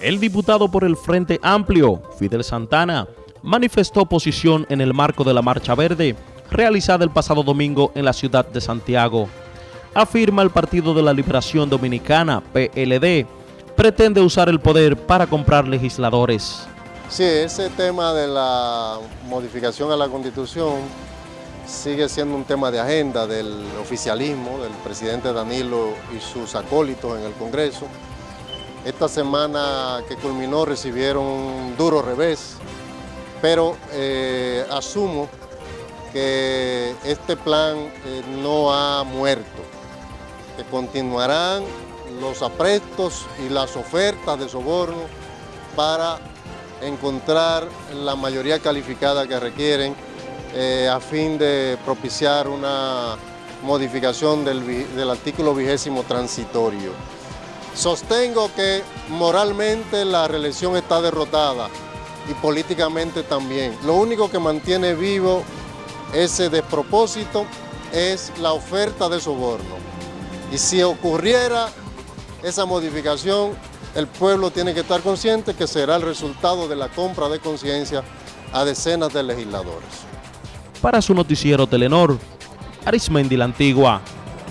El diputado por el Frente Amplio, Fidel Santana, manifestó oposición en el marco de la Marcha Verde, realizada el pasado domingo en la ciudad de Santiago. Afirma el Partido de la Liberación Dominicana, PLD, pretende usar el poder para comprar legisladores. Sí, ese tema de la modificación a la Constitución sigue siendo un tema de agenda del oficialismo, del presidente Danilo y sus acólitos en el Congreso. Esta semana que culminó recibieron un duro revés, pero eh, asumo que este plan eh, no ha muerto, que continuarán los aprestos y las ofertas de soborno para encontrar la mayoría calificada que requieren eh, a fin de propiciar una modificación del, del artículo vigésimo transitorio. Sostengo que moralmente la reelección está derrotada y políticamente también. Lo único que mantiene vivo ese despropósito es la oferta de soborno. Y si ocurriera esa modificación, el pueblo tiene que estar consciente que será el resultado de la compra de conciencia a decenas de legisladores. Para su noticiero Telenor, Arismendi la Antigua.